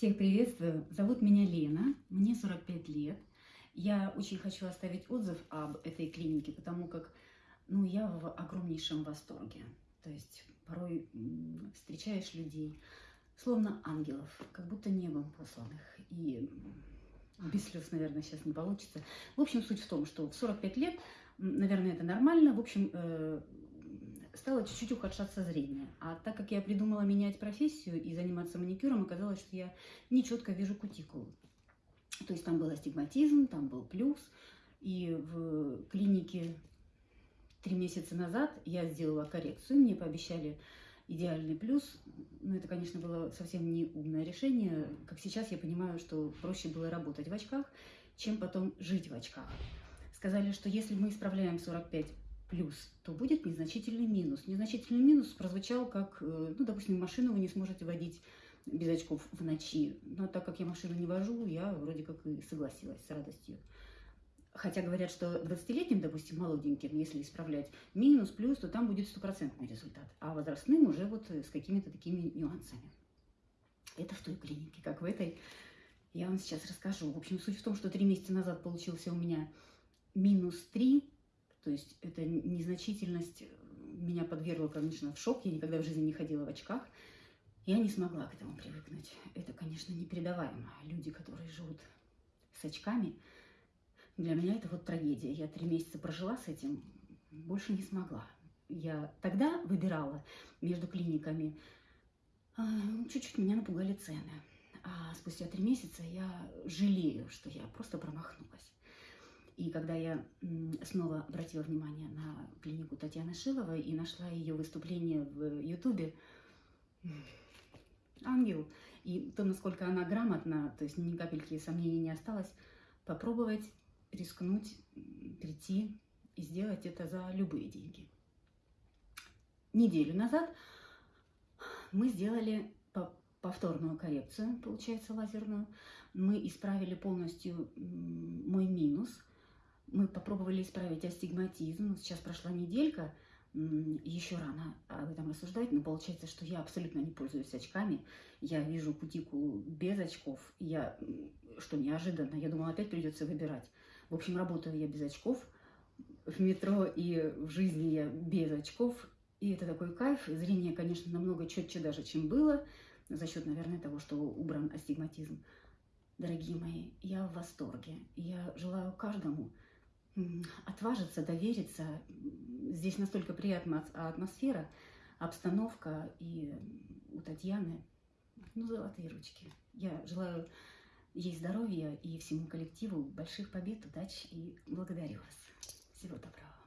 Всех приветствую. Зовут меня Лена, мне 45 лет. Я очень хочу оставить отзыв об этой клинике, потому как ну, я в огромнейшем восторге. То есть порой встречаешь людей, словно ангелов, как будто небом посланных. И без слез, наверное, сейчас не получится. В общем, суть в том, что в 45 лет, наверное, это нормально. В общем, э, стало чуть-чуть ухудшаться зрение. А так как я придумала менять профессию и заниматься маникюром, оказалось, что я нечетко вижу кутикулу. То есть там был астигматизм, там был плюс. И в клинике три месяца назад я сделала коррекцию, мне пообещали идеальный плюс. Но это, конечно, было совсем не умное решение. Как сейчас я понимаю, что проще было работать в очках, чем потом жить в очках. Сказали, что если мы исправляем 45 плюс, то будет незначительный минус. Незначительный минус прозвучал как, э, ну, допустим, машину вы не сможете водить без очков в ночи. Но так как я машину не вожу, я вроде как и согласилась с радостью. Хотя говорят, что 20-летним, допустим, молоденьким, если исправлять минус, плюс, то там будет стопроцентный результат. А возрастным уже вот с какими-то такими нюансами. Это в той клинике, как в этой. Я вам сейчас расскажу. В общем, суть в том, что три месяца назад получился у меня минус 3, то есть это незначительность меня подвергла, конечно, в шок. Я никогда в жизни не ходила в очках. Я не смогла к этому привыкнуть. Это, конечно, непередаваемо. Люди, которые живут с очками, для меня это вот трагедия. Я три месяца прожила с этим, больше не смогла. Я тогда выбирала между клиниками, а, чуть-чуть меня напугали цены. А спустя три месяца я жалею, что я просто промахнулась. И когда я снова обратила внимание на клинику Татьяны Шиловой и нашла ее выступление в Ютубе, ангел, и то, насколько она грамотна, то есть ни капельки сомнений не осталось, попробовать рискнуть, прийти и сделать это за любые деньги. Неделю назад мы сделали повторную коррекцию, получается, лазерную. Мы исправили полностью мой минус. Мы попробовали исправить астигматизм. Сейчас прошла неделька, еще рано об этом рассуждать, но получается, что я абсолютно не пользуюсь очками. Я вижу кутикулу без очков. Я, что неожиданно, я думала, опять придется выбирать. В общем, работаю я без очков в метро и в жизни я без очков. И это такой кайф. Зрение, конечно, намного четче даже, чем было, за счет, наверное, того, что убран астигматизм. Дорогие мои, я в восторге. Я желаю каждому отважиться, довериться. Здесь настолько приятная атмосфера, обстановка и у Татьяны, ну, золотые ручки. Я желаю ей здоровья и всему коллективу больших побед, удач и благодарю вас. Всего доброго.